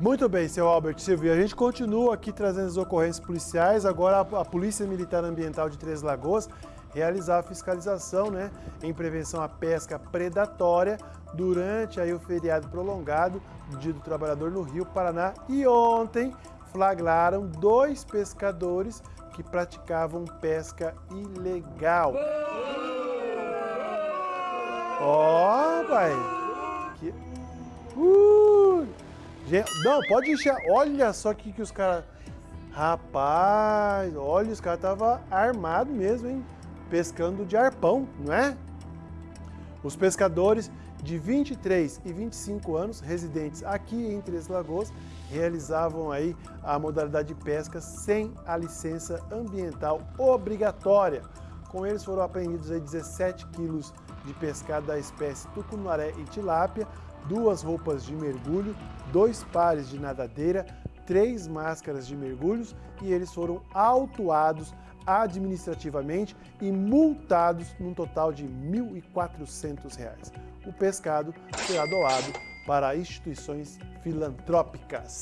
Muito bem, seu Albert Silvio. A gente continua aqui trazendo as ocorrências policiais. Agora a Polícia Militar Ambiental de Três Lagoas realizar a fiscalização né, em prevenção à pesca predatória durante aí, o feriado prolongado do Dia do Trabalhador no Rio Paraná. E ontem flagraram dois pescadores que praticavam pesca ilegal. Ó, oh, pai! Que... Uh! Não, pode encher. Olha só que, que os caras. Rapaz, olha, os caras estavam armados mesmo, hein? Pescando de arpão, não é? Os pescadores de 23 e 25 anos, residentes aqui em Três Lagoas, realizavam aí a modalidade de pesca sem a licença ambiental obrigatória. Com eles foram apreendidos aí 17 quilos de pescado da espécie tucunaré e tilápia, duas roupas de mergulho, dois pares de nadadeira, três máscaras de mergulhos e eles foram autuados administrativamente e multados num total de R$ 1.400. O pescado será doado para instituições filantrópicas.